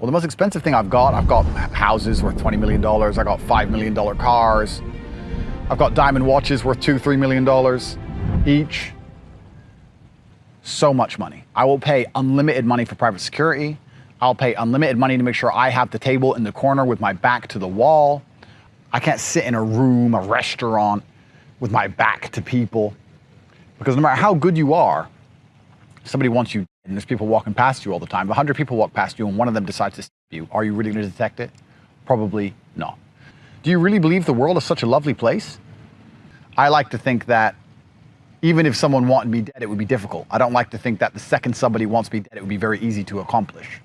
Well, the most expensive thing I've got, I've got houses worth $20 million. I've got $5 million cars. I've got diamond watches worth two, $3 million each. So much money. I will pay unlimited money for private security. I'll pay unlimited money to make sure I have the table in the corner with my back to the wall. I can't sit in a room, a restaurant with my back to people. Because no matter how good you are, somebody wants you and there's people walking past you all the time. If 100 people walk past you and one of them decides to stab you, are you really going to detect it? Probably not. Do you really believe the world is such a lovely place? I like to think that even if someone wanted me dead, it would be difficult. I don't like to think that the second somebody wants me dead, it would be very easy to accomplish.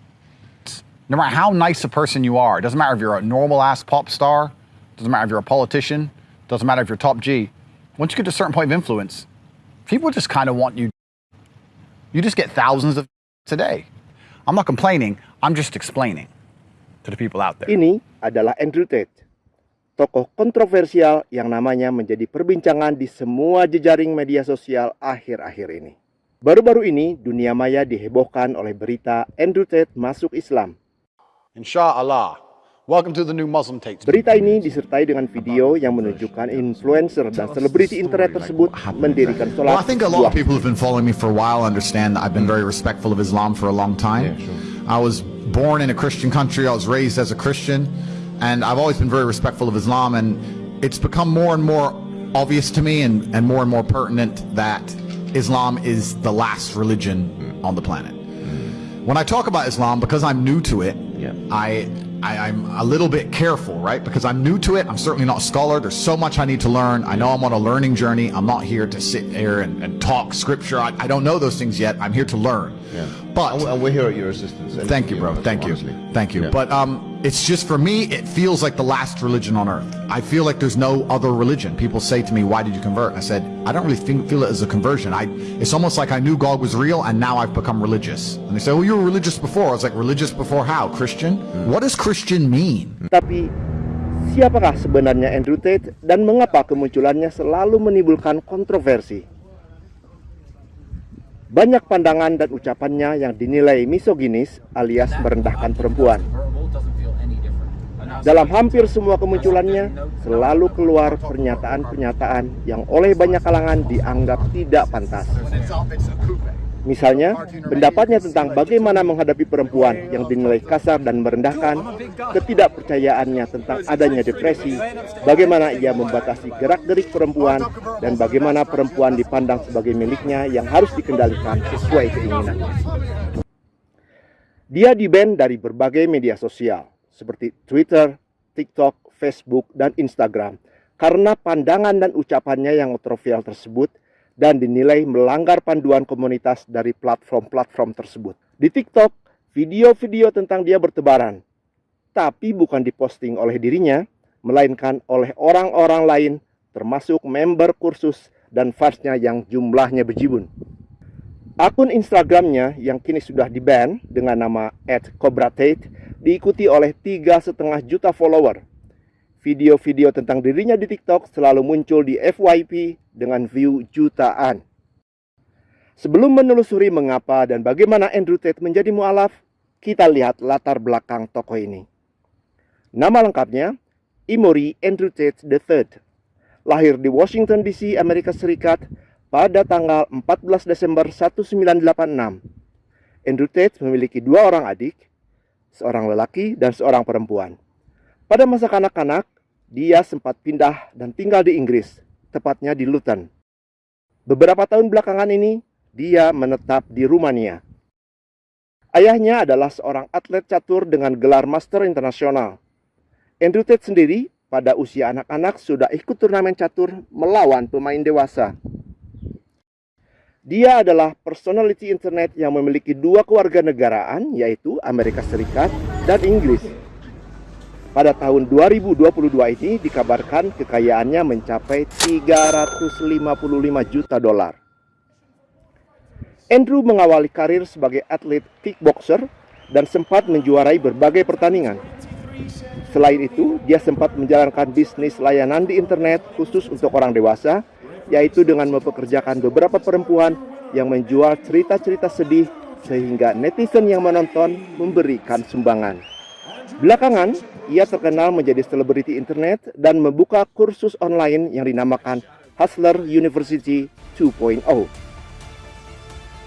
No matter how nice a person you are, it doesn't matter if you're a normal ass pop star, doesn't matter if you're a politician, doesn't matter if you're top G. Once you get to a certain point of influence, people just kind of want you you just get thousands of today. I'm not complaining, I'm just explaining to the people out there. Ini adalah Andrew Tate, tokoh kontroversial yang namanya menjadi perbincangan di semua jejaring media sosial akhir-akhir ini. Baru-baru ini, dunia maya dihebohkan oleh berita Andrew Tate masuk Islam. Insyaallah, Welcome to the new Muslim tapes. Berita ini disertai dengan video yang menunjukkan influencer dan selebriti internet tersebut mendirikan sholat. Well, I think a lot of people who've been following me for a while understand that I've been very respectful of Islam for a long time. Yeah, sure. I was born in a Christian country. I was raised as a Christian, and I've always been very respectful of Islam. And it's become more and more obvious to me, and, and more and more pertinent that Islam is the last religion on the planet. Mm. When I talk about Islam, because I'm new to it, yeah. I I, am a little bit careful, right? Because I'm new to it. I'm certainly not a scholar. There's so much I need to learn. I know I'm on a learning journey. I'm not here to sit here and, and talk scripture. I, I, don't know those things yet. I'm here to learn. Yeah. But and we're here at your assistance. Thank you, bro. Thank you. Thank you. Yeah. But um, it's just for me, it feels like the last religion on earth. I feel like there's no other religion. People say to me, "Why did you convert?" I said, "I don't really think, feel it as a conversion. I it's almost like I knew God was real, and now I've become religious." And they say, "Well, you were religious before." I was like, "Religious before how? Christian? Mm. What does Christian mean?" Tapi siapakah sebenarnya Andrew Tate dan mengapa kemunculannya selalu menimbulkan kontroversi? Banyak pandangan dan ucapannya yang dinilai misoginis alias merendahkan perempuan. Dalam hampir semua kemunculannya, selalu keluar pernyataan-pernyataan yang oleh banyak kalangan dianggap tidak pantas. Misalnya, pendapatnya tentang bagaimana menghadapi perempuan yang dinilai kasar dan merendahkan, ketidakpercayaannya tentang adanya depresi, bagaimana ia membatasi gerak-gerik perempuan, dan bagaimana perempuan dipandang sebagai miliknya yang harus dikendalikan sesuai keinginannya. Dia di-ban dari berbagai media sosial, seperti Twitter, TikTok, Facebook, dan Instagram karena pandangan dan ucapannya yang kontroversial tersebut dan dinilai melanggar panduan komunitas dari platform-platform tersebut. Di TikTok, video-video tentang dia bertebaran, tapi bukan diposting oleh dirinya, melainkan oleh orang-orang lain termasuk member kursus dan fansnya yang jumlahnya berjibun. Akun Instagramnya yang kini sudah di-ban dengan nama @cobratate diikuti oleh tiga setengah juta follower. Video-video tentang dirinya di TikTok selalu muncul di FYP dengan view jutaan. Sebelum menelusuri mengapa dan bagaimana Andrew Tate menjadi mualaf, kita lihat latar belakang tokoh ini. Nama lengkapnya Emory Andrew Tate III. Lahir di Washington DC, Amerika Serikat pada tanggal 14 Desember 1986. Andrew Tate memiliki dua orang adik, seorang lelaki dan seorang perempuan. Pada masa kanak-kanak, dia sempat pindah dan tinggal di Inggris, tepatnya di Luton. Beberapa tahun belakangan ini, dia menetap di Rumania. Ayahnya adalah seorang atlet catur dengan gelar Master Internasional. Andrew Tate sendiri pada usia anak-anak sudah ikut turnamen catur melawan pemain dewasa. Dia adalah personality internet yang memiliki dua keluarga negaraan, yaitu Amerika Serikat dan Inggris. Pada tahun 2022 ini dikabarkan kekayaannya mencapai 355 juta dolar. Andrew mengawali karir sebagai atlet kickboxer dan sempat menjuarai berbagai pertandingan. Selain itu, dia sempat menjalankan bisnis layanan di internet khusus untuk orang dewasa yaitu dengan mempekerjakan beberapa perempuan yang menjual cerita-cerita sedih sehingga netizen yang menonton memberikan sumbangan. Belakangan, ia terkenal menjadi selebriti internet dan membuka kursus online yang dinamakan Hustler University 2.0.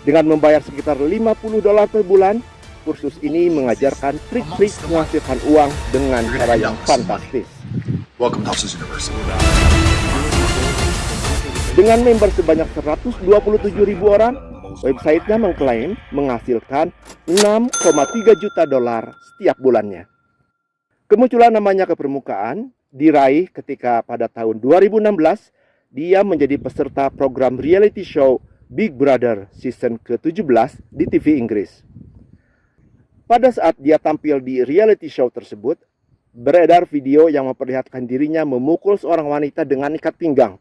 Dengan membayar sekitar 50 dolar per bulan, kursus ini mengajarkan trik-trik menghasilkan uang dengan cara yang fantastis. Welcome to Hustlers University. Dengan member sebanyak 127 ribu orang, websitenya mengklaim menghasilkan 6,3 juta dolar setiap bulannya. Kemunculan namanya ke permukaan diraih ketika pada tahun 2016 dia menjadi peserta program reality show Big Brother season ke-17 di TV Inggris. Pada saat dia tampil di reality show tersebut, beredar video yang memperlihatkan dirinya memukul seorang wanita dengan ikat pinggang.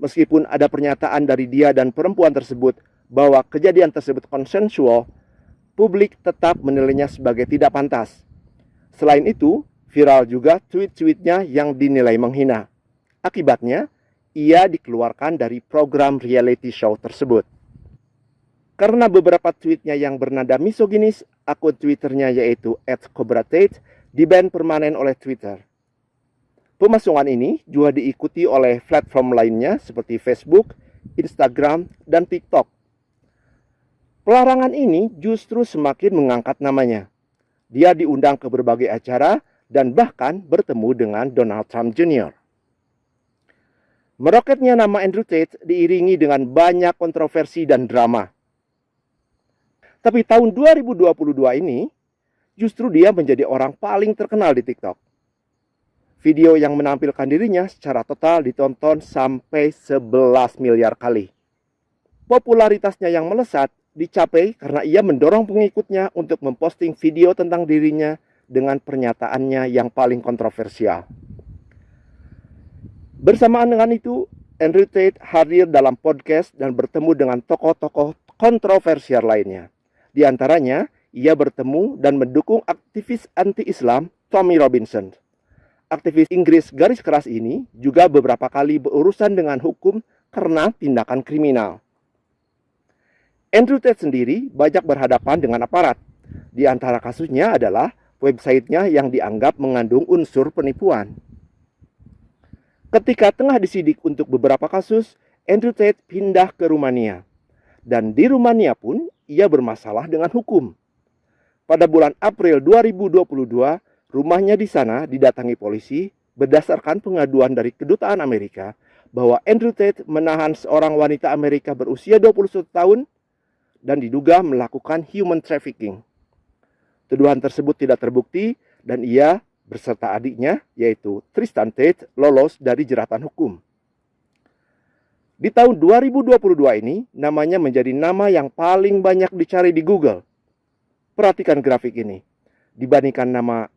Meskipun ada pernyataan dari dia dan perempuan tersebut bahwa kejadian tersebut konsensual, publik tetap menilainya sebagai tidak pantas. Selain itu, viral juga tweet-tweetnya yang dinilai menghina. Akibatnya, ia dikeluarkan dari program reality show tersebut. Karena beberapa tweetnya yang bernada misoginis, akun Twitternya yaitu @cobratate diban permanen oleh Twitter. Pemasungan ini juga diikuti oleh platform lainnya seperti Facebook, Instagram, dan TikTok. Pelarangan ini justru semakin mengangkat namanya. Dia diundang ke berbagai acara dan bahkan bertemu dengan Donald Trump Jr. Meroketnya nama Andrew Tate diiringi dengan banyak kontroversi dan drama. Tapi tahun 2022 ini, justru dia menjadi orang paling terkenal di TikTok. Video yang menampilkan dirinya secara total ditonton sampai 11 miliar kali. Popularitasnya yang melesat dicapai karena ia mendorong pengikutnya untuk memposting video tentang dirinya dengan pernyataannya yang paling kontroversial. Bersamaan dengan itu, Andrew Tate hadir dalam podcast dan bertemu dengan tokoh-tokoh kontroversial lainnya. Di antaranya, ia bertemu dan mendukung aktivis anti-Islam Tommy Robinson aktivis Inggris garis keras ini juga beberapa kali berurusan dengan hukum karena tindakan kriminal. Andrew Tate sendiri banyak berhadapan dengan aparat. Di antara kasusnya adalah websitenya yang dianggap mengandung unsur penipuan. Ketika tengah disidik untuk beberapa kasus, Andrew Tate pindah ke Rumania. Dan di Rumania pun ia bermasalah dengan hukum. Pada bulan April 2022, Rumahnya di sana didatangi polisi berdasarkan pengaduan dari kedutaan Amerika bahwa Andrew Tate menahan seorang wanita Amerika berusia 21 tahun dan diduga melakukan human trafficking. Tuduhan tersebut tidak terbukti dan ia berserta adiknya yaitu Tristan Tate lolos dari jeratan hukum. Di tahun 2022 ini namanya menjadi nama yang paling banyak dicari di Google. Perhatikan grafik ini. Dibandingkan nama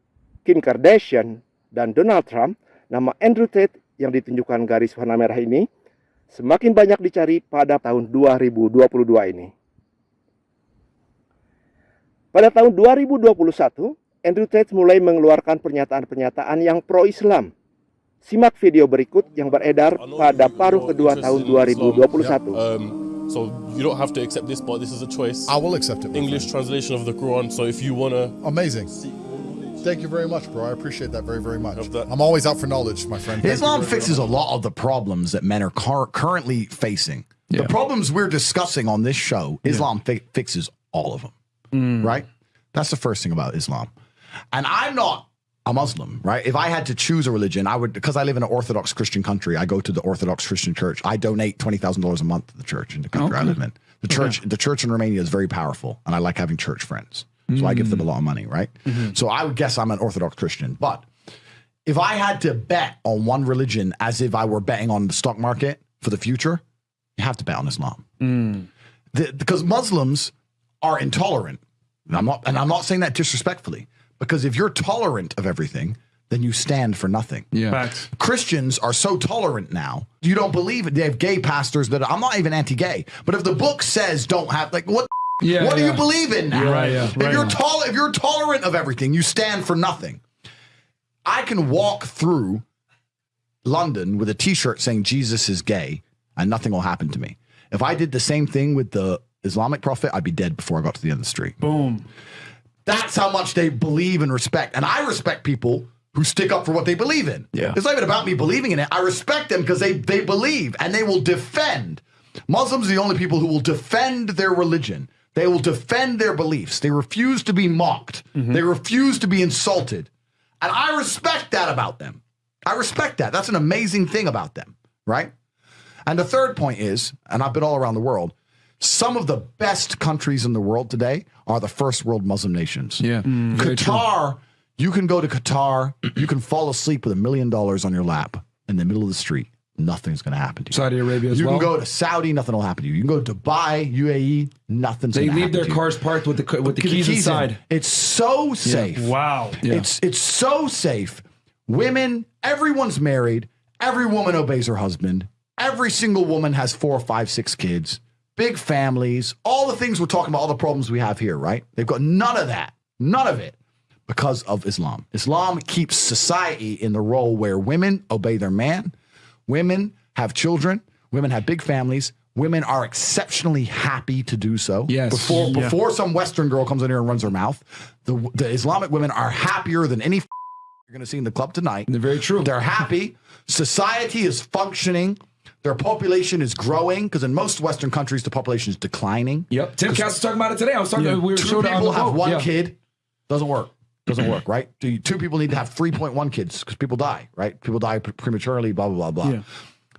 Kim Kardashian dan Donald Trump, nama Andrew Tate yang ditunjukkan garis warna merah ini semakin banyak dicari pada tahun 2022 ini. Pada tahun 2021, Andrew Tate mulai mengeluarkan pernyataan-pernyataan yang pro-Islam. Simak video berikut yang beredar pada paruh kedua tahun 2021. Um, so you don't have to accept this, but this is a choice. I will accept it. English friend. translation of the Quran. So if you wanna, Amazing. Thank you very much, bro. I appreciate that very, very much. I'm always out for knowledge, my friend. Thank Islam very, very fixes a lot of the problems that men are cur- currently facing. The problems we're discussing on this show, Islam fi- fixes all of them. Mm. Right? That's the first thing about Islam. And I'm not a Muslim, right? If I had to choose a religion, I would, because I live in an Orthodox Christian country, I go to the Orthodox Christian church. I donate $20,000 a month to the church in the country I live in. The church, the church in Romania is very powerful, and I like having church friends. So I give them a mm. lot of money, right? Mm-hmm. So I would guess I'm an Orthodox Christian. But if I had to bet on one religion as if I were betting on the stock market for the future, you have to bet on Islam. Mm. The- because Muslims are intolerant. And I'm not, and I'm not saying that disrespectfully, because if you're tolerant of everything, then you stand for nothing. Yeah. Christians are so tolerant now. You don't believe it. They have gay pastors that I'm not even anti-gay, but if the book says don't have like what Yeah, what do you believe in now? Right, yeah, if right you're on. tol- if you're tolerant of everything, you stand for nothing. I can walk through London with a t-shirt saying Jesus is gay and nothing will happen to me. If I did the same thing with the Islamic prophet, I'd be dead before I got to the end of the street. Boom. That's how much they believe and respect. And I respect people who stick up for what they believe in. Yeah. It's not even about me believing in it. I respect them because they, they believe and they will defend. Muslims are the only people who will defend their religion. They will defend their beliefs. They refuse to be mocked. Mm-hmm. They refuse to be insulted. And I respect that about them. I respect that. That's an amazing thing about them, right? And the third point is, and I've been all around the world, some of the best countries in the world today are the first world Muslim nations. Yeah. Mm, very true. Qatar, you can go to Qatar, you can fall asleep with a million dollars on your lap in the middle of the street. Nothing's going to happen to you. Saudi Arabia as you well. can go to Saudi, nothing will happen to you. You can go to Dubai, UAE, nothing's they going to leave happen their to you. cars parked with the with the Get keys, in. inside. It's so safe. Wow. Yeah. It's it's so safe. Women, everyone's married. Every woman obeys her husband. Every single woman has four, five, six kids. Big families. All the things we're talking about, all the problems we have here, right? They've got none of that. None of it because of Islam. Islam keeps society in the role where women obey their man, women have children, women have big families. Women are exceptionally happy to do so. Yes. Before Yeah. before some Western girl comes in here and runs her mouth, the the Islamic women are happier than any you're going to see in the club tonight. They're very true. They're happy. Society is functioning. Their population is growing because in most Western countries the population is declining. Yep. Tim Cass was talking about it today. I was talking. Yeah. We were two showed people have one Yeah. kid. Doesn't work. Doesn't work, right? Two two people need to have 3.1 kids because people die, right? People die prematurely, blah, blah, blah, blah. Yeah.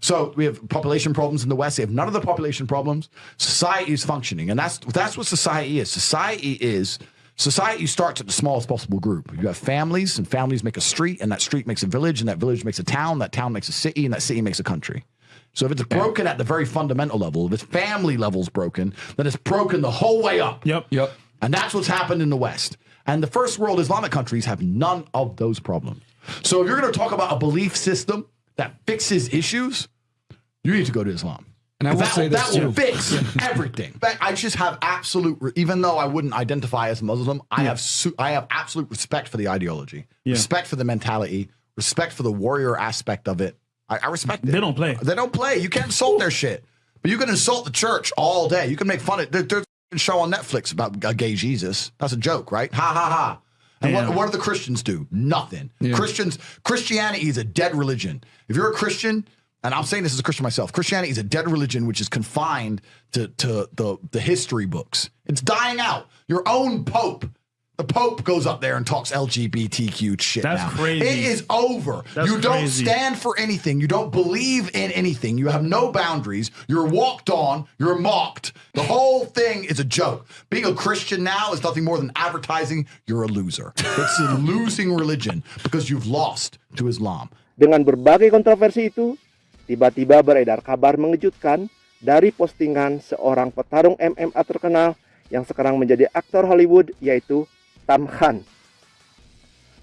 So we have population problems in the West. They have none of the population problems. Society is functioning. And that's that's what society is. Society is society starts at the smallest possible group. You have families, and families make a street, and that street makes a village, and that village makes a town, that town makes a city, and that city makes a country. So if it's broken at the very fundamental level, if its family level's broken, then it's broken the whole way up. Yep. Yep. And that's what's happened in the West. And the first world Islamic countries have none of those problems. So if you're going to talk about a belief system that fixes issues, you need to go to Islam. And I will that, say this that will fix everything. But I just have absolute, even though I wouldn't identify as Muslim, I have su- I have absolute respect for the ideology, respect for the mentality, respect for the warrior aspect of it. I, I respect it. They don't play. They don't play. You can't insult their shit. But you can insult the church all day. You can make fun of there, There's a show on Netflix about a gay Jesus. That's a joke, right? Ha ha ha. And what, Damn. what do the Christians do? Nothing. Christians, Christianity is a dead religion. If you're a Christian, and I'm saying this as a Christian myself, Christianity is a dead religion which is confined to, to the, the history books. It's dying out. Your own Pope, the Pope goes up there and talks LGBTQ shit That's now. crazy. It is over. That's you don't crazy. stand for anything. You don't believe in anything. You have no boundaries. You're walked on. You're mocked. The whole thing is a joke. Being a Christian now is nothing more than advertising you're a loser. It's a losing religion because you've lost to Islam. Dengan berbagai kontroversi itu, tiba-tiba beredar kabar mengejutkan dari postingan seorang petarung MMA terkenal yang sekarang menjadi aktor Hollywood yaitu Tam Khan.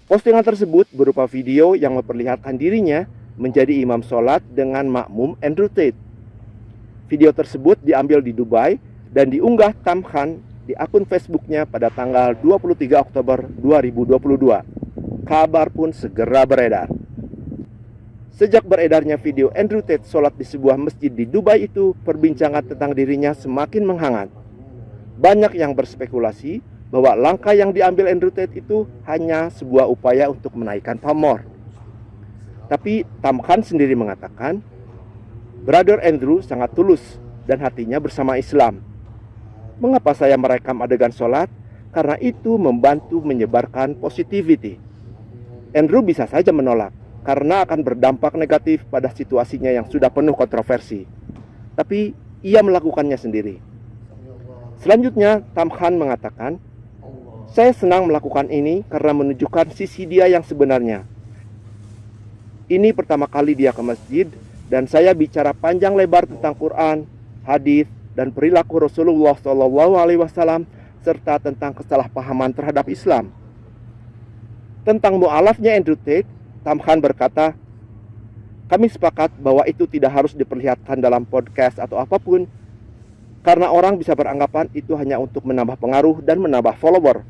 Postingan tersebut berupa video yang memperlihatkan dirinya menjadi imam sholat dengan makmum Andrew Tate. Video tersebut diambil di Dubai dan diunggah Tam Khan di akun Facebooknya pada tanggal 23 Oktober 2022. Kabar pun segera beredar. Sejak beredarnya video Andrew Tate sholat di sebuah masjid di Dubai itu, perbincangan tentang dirinya semakin menghangat. Banyak yang berspekulasi bahwa langkah yang diambil Andrew Tate itu hanya sebuah upaya untuk menaikkan pamor. Tapi Tam Khan sendiri mengatakan, Brother Andrew sangat tulus dan hatinya bersama Islam. Mengapa saya merekam adegan sholat? Karena itu membantu menyebarkan positivity. Andrew bisa saja menolak karena akan berdampak negatif pada situasinya yang sudah penuh kontroversi. Tapi ia melakukannya sendiri. Selanjutnya, Tam Khan mengatakan, "Saya senang melakukan ini karena menunjukkan sisi dia yang sebenarnya. Ini pertama kali dia ke masjid dan saya bicara panjang lebar tentang Quran, hadis, dan perilaku Rasulullah SAW serta tentang kesalahpahaman terhadap Islam." Tentang mualafnya Andrew Tate, Tam Khan berkata, kami sepakat bahwa itu tidak harus diperlihatkan dalam podcast atau apa pun karena orang bisa beranggapan itu hanya untuk menambah pengaruh dan menambah follower.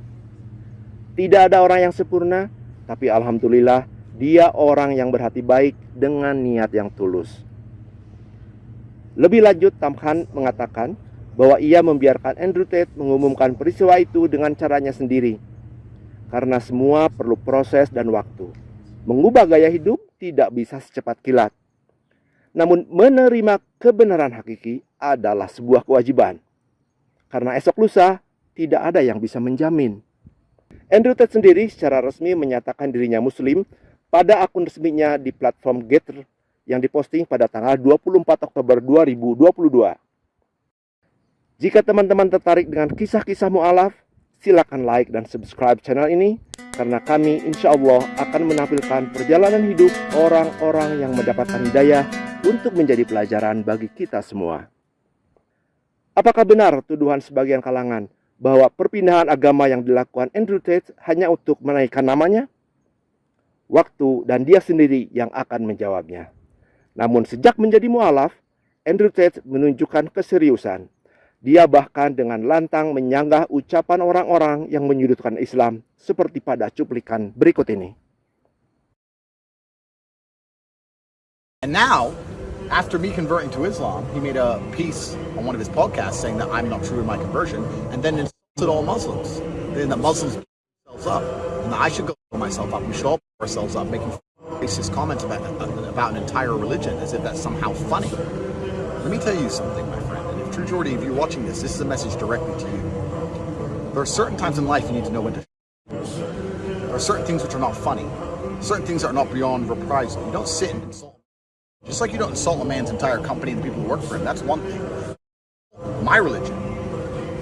Tidak ada orang yang sempurna, tapi alhamdulillah dia orang yang berhati baik dengan niat yang tulus. Lebih lanjut Tam Khan mengatakan, bahwa ia membiarkan Andrew Tate mengumumkan peristiwa itu dengan caranya sendiri. Karena semua perlu proses dan waktu. Mengubah gaya hidup tidak bisa secepat kilat. Namun menerima kebenaran hakiki adalah sebuah kewajiban. Karena esok lusa tidak ada yang bisa menjamin. Andrew Tate sendiri secara resmi menyatakan dirinya muslim pada akun resminya di platform Getter yang diposting pada tanggal 24 Oktober 2022. Jika teman-teman tertarik dengan kisah-kisah mu'alaf, silakan like dan subscribe channel ini karena kami insya Allah akan menampilkan perjalanan hidup orang-orang yang mendapatkan hidayah untuk menjadi pelajaran bagi kita semua. Apakah benar tuduhan sebagian kalangan bahwa perpindahan agama yang dilakukan Andrew Tate hanya untuk menaikkan namanya? Waktu dan dia sendiri yang akan menjawabnya. Namun sejak menjadi mualaf, Andrew Tate menunjukkan keseriusan. Dia bahkan dengan lantang menyanggah ucapan orang-orang yang menyudutkan Islam seperti pada cuplikan berikut ini. And now, after me converting to Islam, he made a piece on one of his podcasts saying that I'm not true in my conversion, and then insulted all Muslims. Then that Muslims themselves up, and that I should go myself up. We should all ourselves up, making racist comments about about an entire religion as if that's somehow funny. Let me tell you something, my friend. And if True Jordy, if you're watching this, this is a message directly to you. There are certain times in life you need to know when to. There are certain things which are not funny. Certain things are not beyond reprisal. You don't sit and insult. Just like you don't insult a man's entire company and the people who work for him, that's one thing. My religion,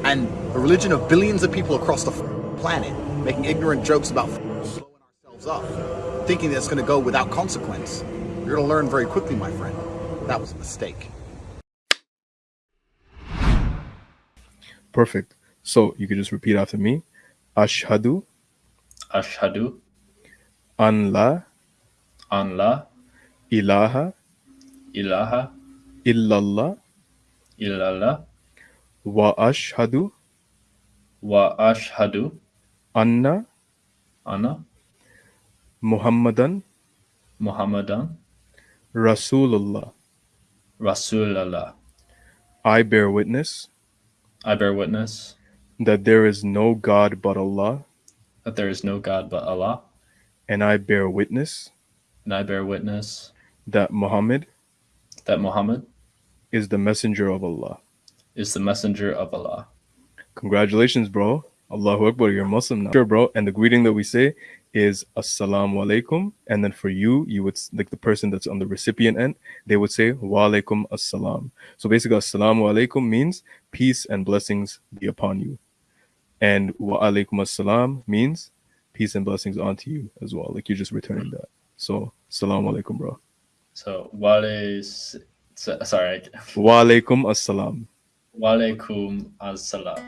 and the religion of billions of people across the planet, making ignorant jokes about blowing ourselves up, thinking that it's going to go without consequence, you're going to learn very quickly, my friend. That was a mistake. Perfect. So you could just repeat after me. Ashhadu Ashhadu an la an la ilaha ilaha illallah illallah wa ashhadu wa ashhadu anna anna Muhammadan Muhammadan Rasulullah. Rasulullah. I bear witness I bear witness that there is no God but Allah, that there is no God but Allah, and I bear witness and I bear witness that Muhammad that Muhammad is the messenger of Allah. is the messenger of Allah. Congratulations, bro. Allahu Akbar, you're Muslim now. Sure, bro. And the greeting that we say is Assalamu alaikum. And then for you, you would, like the person that's on the recipient end, they would say Wa alaikum assalam. So basically, Assalamu alaikum means peace and blessings be upon you. And Wa alaikum assalam means peace and blessings onto you as well. Like you're just returning that. So, Assalamu alaikum, bro. So wale sorry Wa alaikum assalam. walaikum assalam.